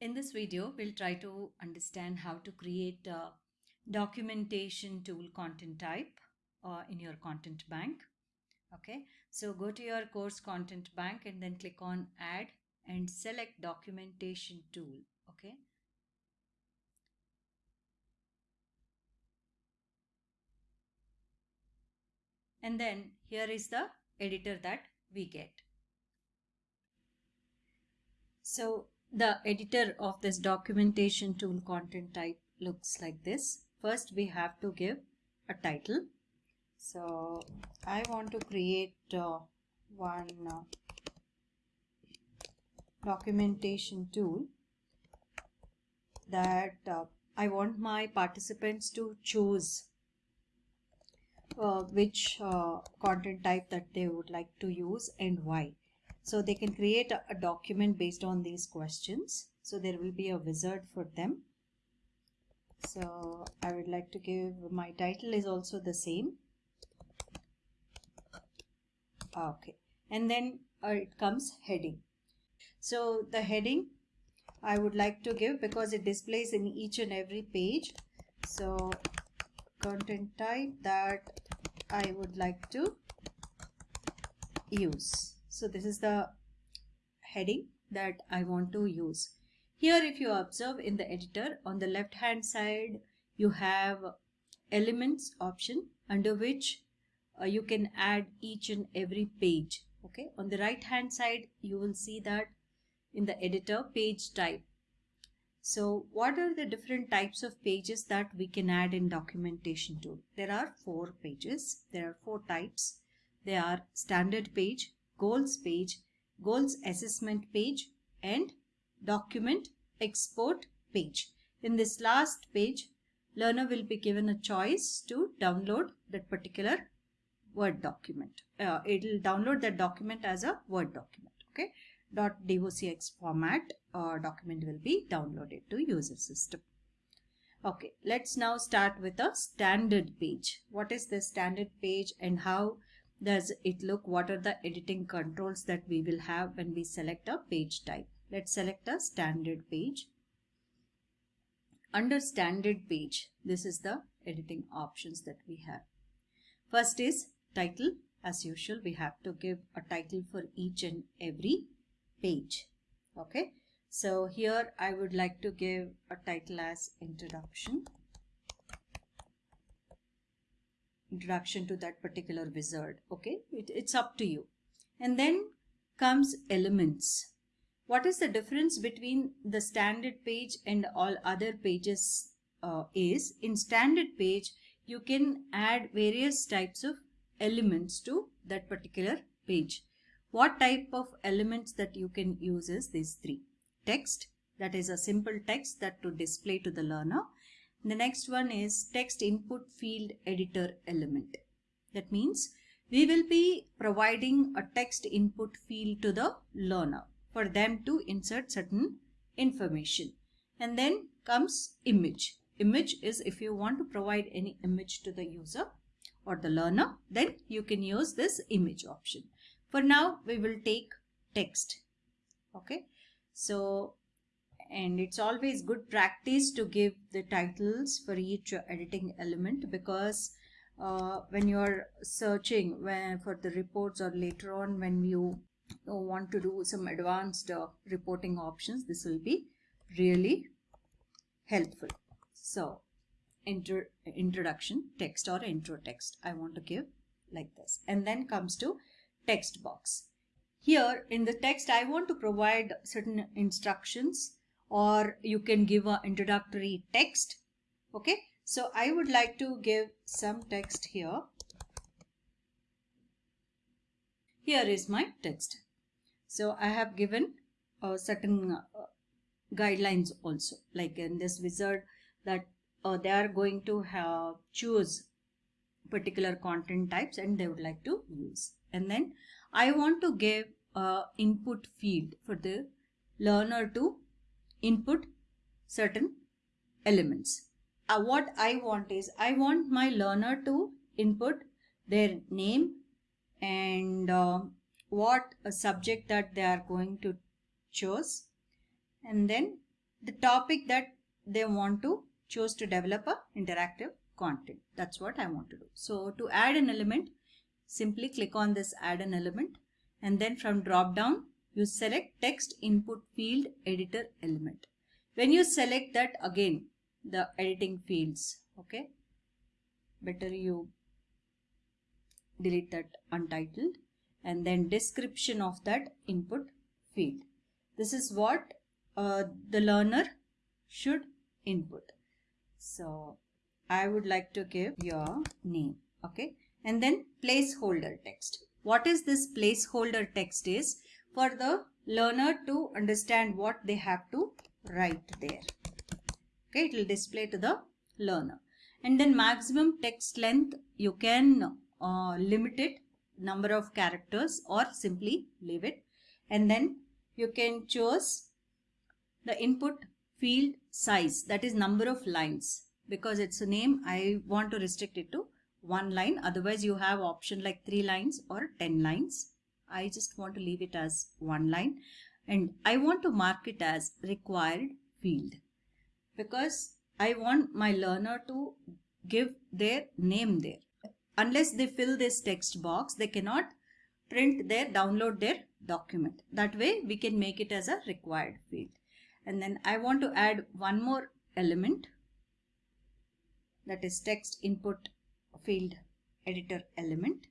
In this video, we'll try to understand how to create a documentation tool content type uh, in your content bank. Okay, so go to your course content bank and then click on add and select documentation tool. Okay. And then here is the editor that we get. So the editor of this documentation tool content type looks like this. First we have to give a title. So I want to create uh, one uh, documentation tool that uh, I want my participants to choose uh, which uh, content type that they would like to use and why. So they can create a, document based on these questions. So there will be a wizard for them. So I would like to give my title is also the same. Okay. And then uh, it comes heading. So the heading I would like to give because it displays in each and every page. So content type that I would like to use. So this is the heading that I want to use. Here if you observe in the editor on the left hand side you have elements option under which uh, you can add each and every page. Okay, on the right hand side you will see that in the editor page type. So what are the different types of pages that we can add in documentation tool? There are four pages. There are four types. They are standard page, goals page, goals assessment page and document export page. In this last page, learner will be given a choice to download that particular Word document. Uh, it will download that document as a Word document. Okay. .dot .docx format uh, document will be downloaded to user system. Okay, let's now start with a standard page. What is the standard page and how does it look what are the editing controls that we will have when we select a page type? Let's select a standard page. Under standard page this is the editing options that we have. First is title. As usual we have to give a title for each and every page. Okay. So here I would like to give a title as introduction introduction to that particular wizard okay? It, it's up to you. And then comes elements. What is the difference between the standard page and all other pages uh, is in standard page you can add various types of elements to that particular page. What type of elements that you can use is these three. Text that is a simple text that to display to the learner the next one is text input field editor element. That means we will be providing a text input field to the learner for them to insert certain information. And then comes image. Image is if you want to provide any image to the user or the learner, then you can use this image option. For now, we will take text. Okay. So and it's always good practice to give the titles for each editing element because uh, when you're searching for the reports or later on when you want to do some advanced uh, reporting options this will be really helpful. So intro, introduction text or intro text I want to give like this. And then comes to text box. Here in the text I want to provide certain instructions or you can give an introductory text. Okay? So I would like to give some text here. Here is my text. So I have given a certain uh, guidelines also. Like in this wizard that uh, they are going to have choose particular content types and they would like to use. And then I want to give a input field for the learner to input certain elements. Uh, what I want is I want my learner to input their name and uh, what a subject that they are going to choose and then the topic that they want to choose to develop a interactive content. That's what I want to do. So to add an element, simply click on this add an element and then from drop down you select text input field editor element. When you select that again the editing fields okay better you delete that untitled and then description of that input field. This is what uh, the learner should input. So I would like to give your name. Okay. And then placeholder text. What is this placeholder text is for the learner to understand what they have to write there. Okay. It will display to the learner. And then maximum text length you can uh, limit it number of characters or simply leave it and then you can choose the input field size that is number of lines because it's a name I want to restrict it to one line otherwise you have option like three lines or 10 lines I just want to leave it as one line. And I want to mark it as required field. Because I want my learner to give their name there. Unless they fill this text box they cannot print their download their document. That way we can make it as a required field. And then I want to add one more element. That is text input field editor element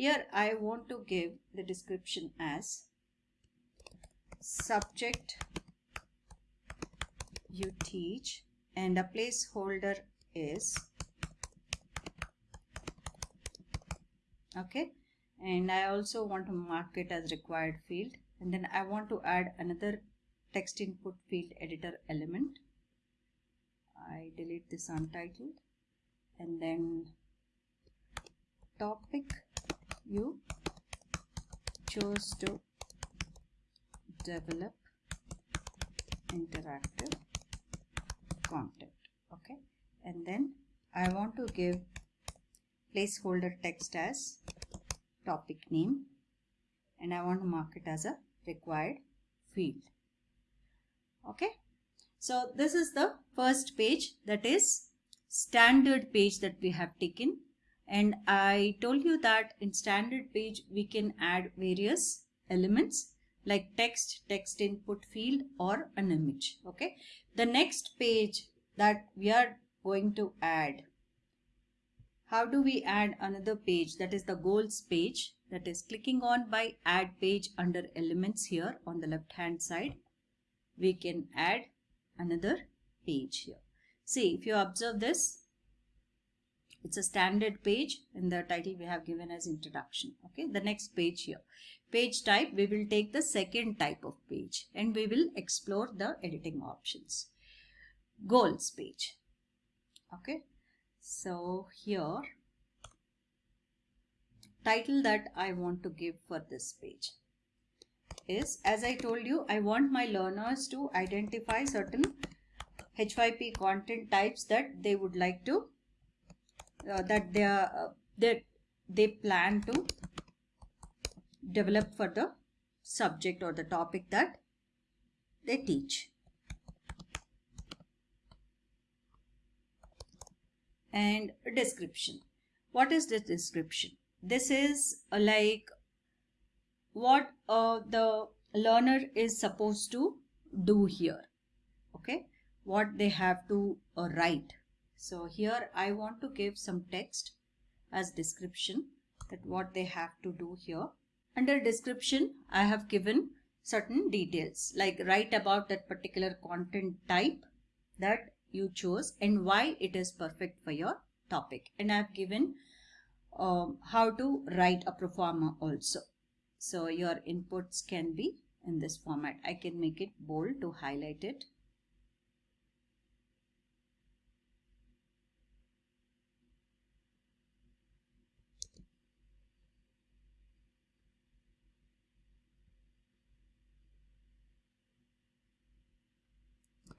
here I want to give the description as subject you teach and a placeholder is okay? And I also want to mark it as required field. And then I want to add another text input field editor element. I delete this untitled. And then topic you chose to develop interactive content okay and then I want to give placeholder text as topic name and I want to mark it as a required field. Okay. So this is the first page that is standard page that we have taken and I told you that in standard page we can add various elements like text, text input field or an image. Okay. The next page that we are going to add how do we add another page that is the goals page that is clicking on by add page under elements here on the left hand side we can add another page here see if you observe this it's a standard page in the title we have given as introduction. Okay the next page here. Page type we will take the second type of page and we will explore the editing options. Goals page. Okay so here title that I want to give for this page is as I told you I want my learners to identify certain H5P content types that they would like to that they are uh, that they plan to develop for the subject or the topic that they teach and description. What is this description? This is uh, like what uh, the learner is supposed to do here. Okay, what they have to uh, write. So here I want to give some text as description that what they have to do here. Under description, I have given certain details like write about that particular content type that you chose and why it is perfect for your topic. And I've given um, how to write a proforma also. So your inputs can be in this format. I can make it bold to highlight it.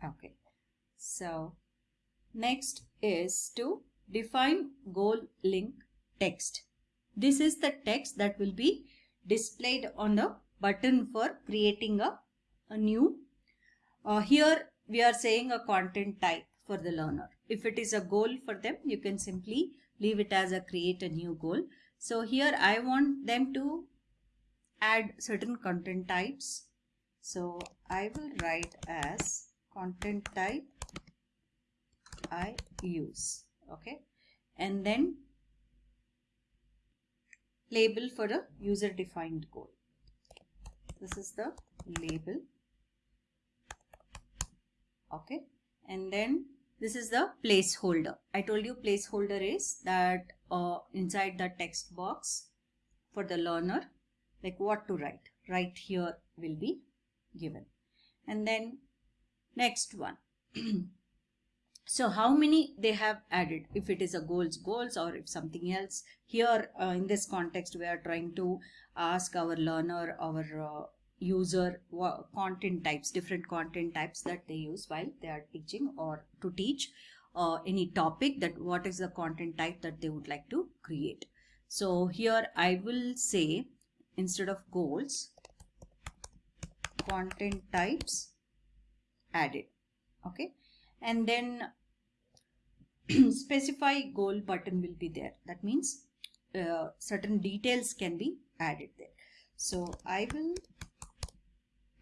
Okay. So next is to define goal link text. This is the text that will be displayed on the button for creating a, a new. Uh, here we are saying a content type for the learner. If it is a goal for them, you can simply leave it as a create a new goal. So here I want them to add certain content types. So I will write as content type I use. Okay. And then label for a user defined goal. This is the label. Okay. And then this is the placeholder. I told you placeholder is that uh, inside the text box for the learner, like what to write. Right here will be given. And then next one. so how many they have added? If it is a goals goals or if something else. Here uh, in this context we are trying to ask our learner our uh, user content types different content types that they use while they are teaching or to teach uh, any topic that what is the content type that they would like to create. So here i will say instead of goals content types added okay? And then specify goal button will be there. That means uh, certain details can be added there. So i will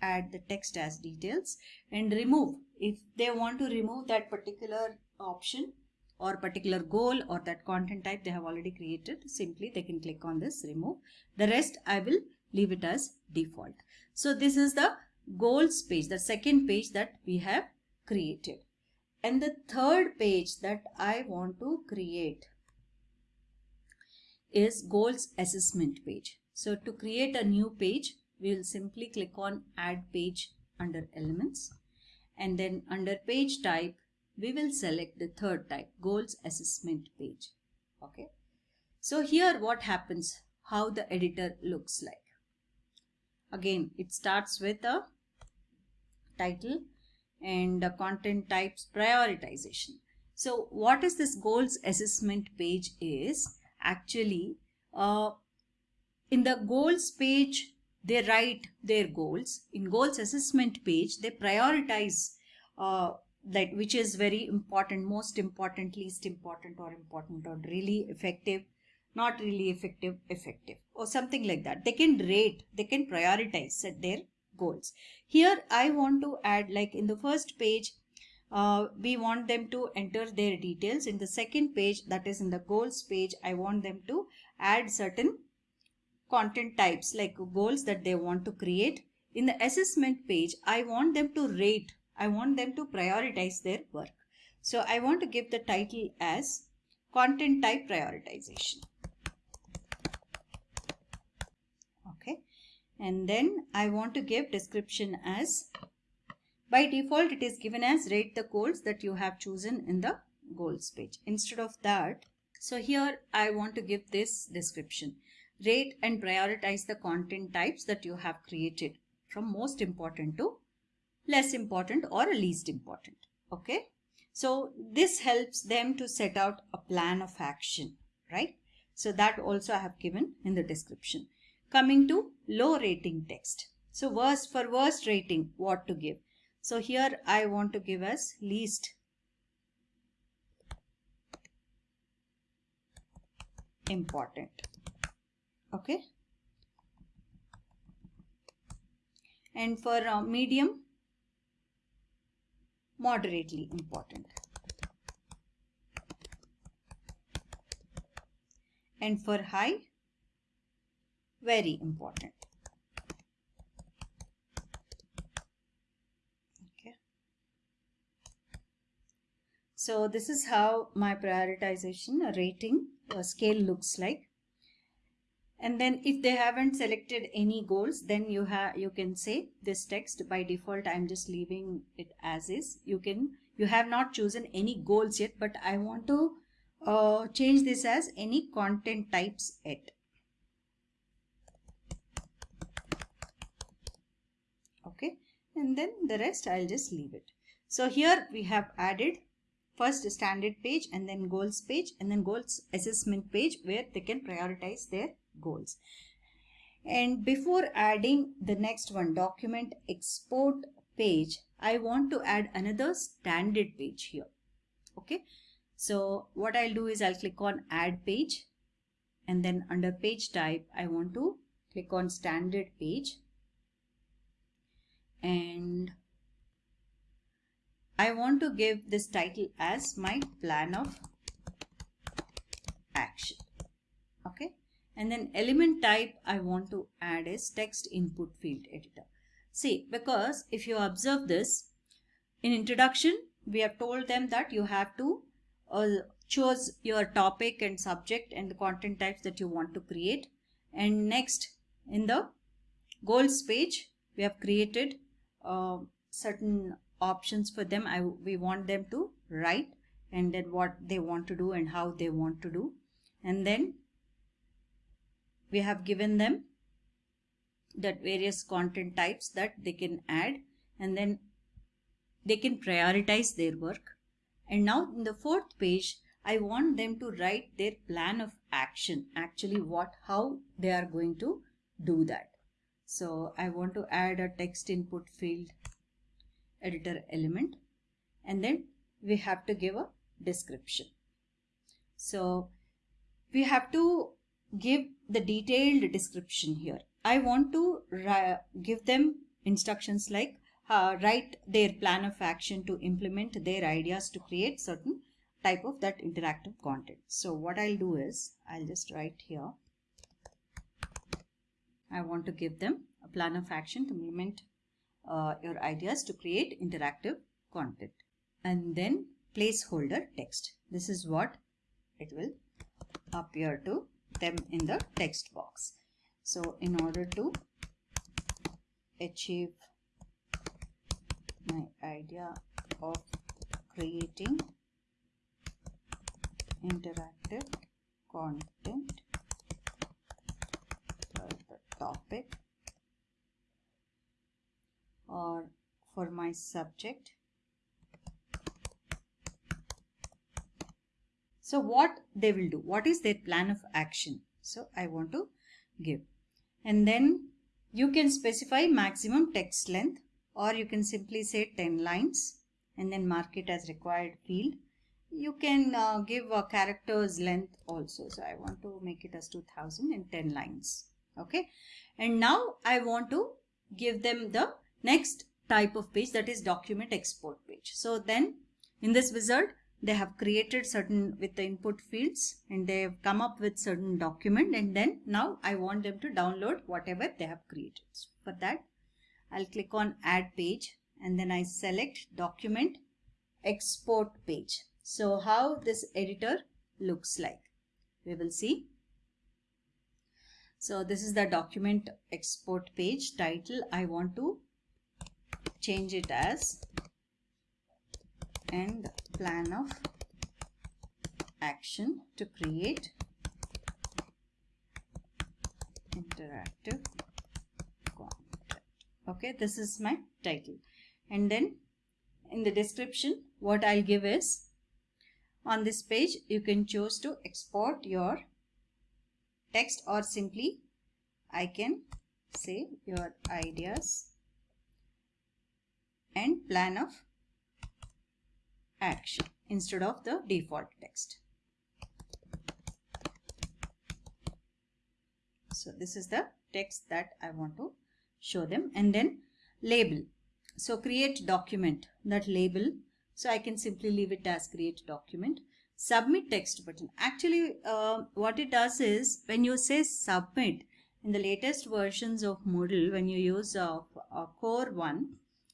add the text as details and remove. If they want to remove that particular option or particular goal or that content type they have already created simply they can click on this remove. The rest i will leave it as default. So this is the goals page the second page that we have created. And the third page that i want to create is goals assessment page. So to create a new page we will simply click on add page under elements. And then under page type we will select the third type goals assessment page. Okay. So here what happens how the editor looks like. Again it starts with a title and the content types prioritization. So what is this goals assessment page is actually uh, in the goals page they write their goals. In goals assessment page they prioritize uh, that which is very important most important least important or important or really effective not really effective effective or something like that. They can rate they can prioritize set their goals here i want to add like in the first page uh, we want them to enter their details in the second page that is in the goals page i want them to add certain content types like goals that they want to create. In the assessment page, I want them to rate. I want them to prioritize their work. So I want to give the title as content type prioritization. Okay. And then I want to give description as by default it is given as rate the goals that you have chosen in the goals page. Instead of that, so here I want to give this description rate and prioritize the content types that you have created from most important to less important or least important. Okay. So this helps them to set out a plan of action, right? So that also I have given in the description. Coming to low rating text. So worst for worst rating, what to give? So here I want to give as least important okay and for uh, medium moderately important and for high very important. Okay. So this is how my prioritization rating uh, scale looks like. And then if they haven't selected any goals then you have you can say this text by default i'm just leaving it as is. You can you have not chosen any goals yet but i want to uh, change this as any content types yet okay and then the rest i'll just leave it so here we have added first standard page and then goals page and then goals assessment page where they can prioritize their goals. And before adding the next one, document export page, I want to add another standard page here. Okay. So what I'll do is I'll click on add page and then under page type, I want to click on standard page and I want to give this title as my plan of action. Okay. And then element type I want to add is text input field editor. See, because if you observe this, in introduction, we have told them that you have to uh, choose your topic and subject and the content types that you want to create. And next, in the goals page, we have created uh, certain options for them. I, we want them to write and then what they want to do and how they want to do. And then we have given them that various content types that they can add and then they can prioritize their work. And now in the fourth page, I want them to write their plan of action, actually what, how they are going to do that. So I want to add a text input field editor element and then we have to give a description. So we have to give the detailed description here. I want to give them instructions like uh, write their plan of action to implement their ideas to create certain type of that interactive content. So what I'll do is I'll just write here. I want to give them a plan of action to implement uh, your ideas to create interactive content and then placeholder text. This is what it will appear to them in the text box. So in order to achieve my idea of creating interactive content topic or for my subject. So what they will do? What is their plan of action? So i want to give. And then you can specify maximum text length or you can simply say 10 lines and then mark it as required field. You can uh, give a characters length also. So i want to make it as 2010 lines okay and now i want to give them the next type of page that is document export page so then in this wizard they have created certain with the input fields and they have come up with certain document and then now I want them to download whatever they have created. So for that I'll click on add page and then I select document export page. So how this editor looks like we will see. So this is the document export page title I want to change it as and plan of action to create interactive content. Okay, this is my title. And then in the description, what I'll give is on this page, you can choose to export your text or simply I can say your ideas and plan of action instead of the default text. So this is the text that I want to show them and then label. So create document that label. So I can simply leave it as create document. Submit text button. Actually uh, what it does is when you say submit in the latest versions of Moodle when you use uh, uh, core 1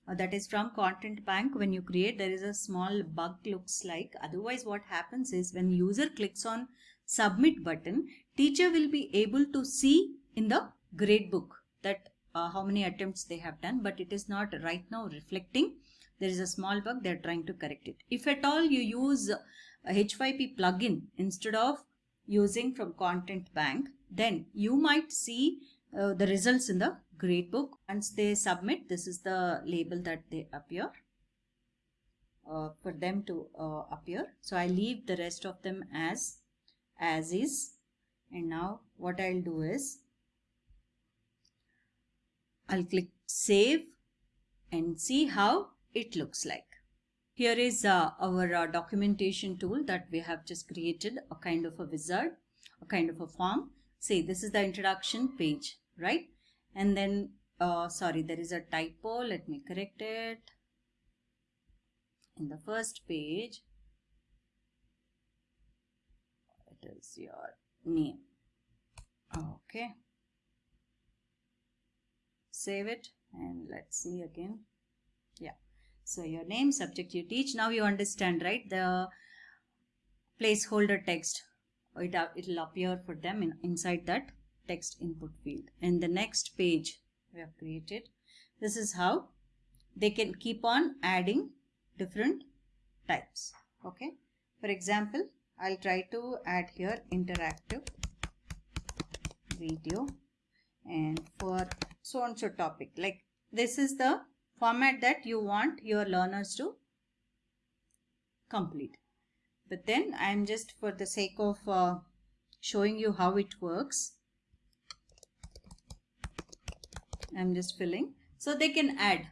uh, that is from content bank when you create there is a small bug looks like. Otherwise what happens is when user clicks on submit button teacher will be able to see in the gradebook that uh, how many attempts they have done but it is not right now reflecting. There is a small bug they're trying to correct it. If at all you use a h5p plugin instead of using from content bank then you might see uh, the results in the gradebook. Once they submit, this is the label that they appear uh, for them to uh, appear. So I leave the rest of them as as is. And now what I'll do is I'll click save and see how it looks like. Here is uh, our uh, documentation tool that we have just created a kind of a wizard, a kind of a form. See, this is the introduction page, right? And then, uh, sorry, there is a typo. Let me correct it. In the first page, it is your name. Okay. Save it and let's see again. So your name, subject you teach. Now you understand, right? The placeholder text. It, uh, it'll appear for them in, inside that text input field. And the next page we have created. This is how they can keep on adding different types. Okay. For example, I'll try to add here interactive video and for so and so topic like this is the format that you want your learners to complete. But then I am just for the sake of uh, showing you how it works. I'm just filling. So they can add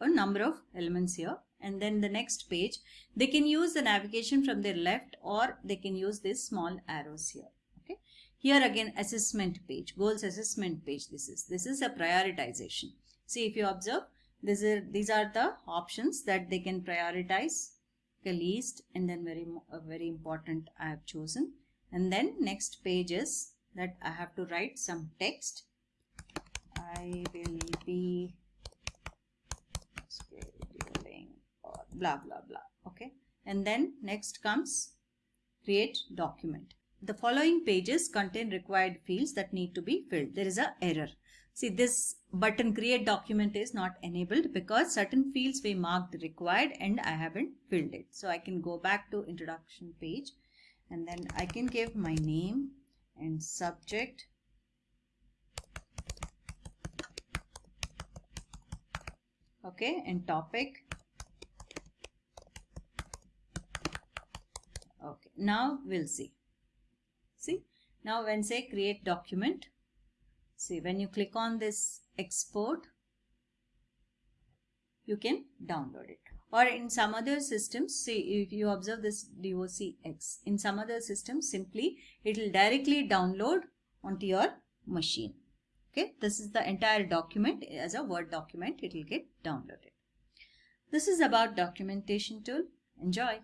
a number of elements here and then the next page they can use the navigation from their left or they can use these small arrows here okay here again assessment page goals assessment page this is this is a prioritization See if you observe, these are, these are the options that they can prioritize the least and then very, very important I have chosen. And then next page is that I have to write some text. I will be scheduling or blah blah blah okay and then next comes create document the following pages contain required fields that need to be filled there is a error See this button create document is not enabled because certain fields we marked required and I haven't filled it. So I can go back to introduction page and then I can give my name and subject. Okay and topic. Okay now we'll see. See now when say create document See, when you click on this export, you can download it. Or in some other systems, see if you observe this DOCX, in some other systems, simply it will directly download onto your machine. Okay, this is the entire document as a Word document, it will get downloaded. This is about documentation tool. Enjoy.